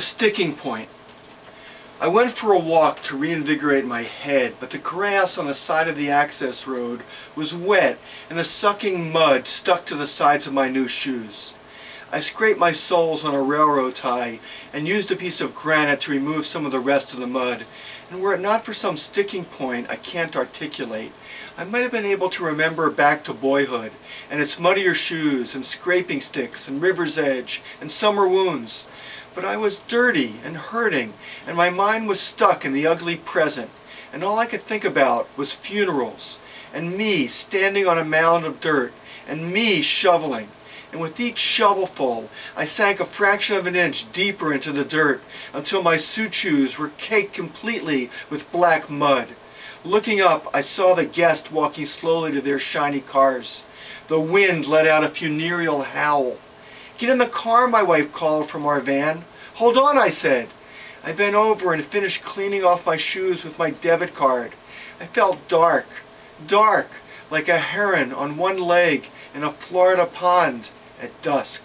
sticking point. I went for a walk to reinvigorate my head, but the grass on the side of the access road was wet and the sucking mud stuck to the sides of my new shoes. I scraped my soles on a railroad tie and used a piece of granite to remove some of the rest of the mud. And were it not for some sticking point I can't articulate, I might have been able to remember back to boyhood and its muddier shoes and scraping sticks and river's edge and summer wounds. But I was dirty and hurting and my mind was stuck in the ugly present and all I could think about was funerals and me standing on a mound of dirt and me shoveling and with each shovelful I sank a fraction of an inch deeper into the dirt until my suit shoes were caked completely with black mud. Looking up, I saw the guests walking slowly to their shiny cars. The wind let out a funereal howl. Get in the car, my wife called from our van. Hold on, I said. I bent over and finished cleaning off my shoes with my debit card. I felt dark, dark, like a heron on one leg in a Florida pond at dusk.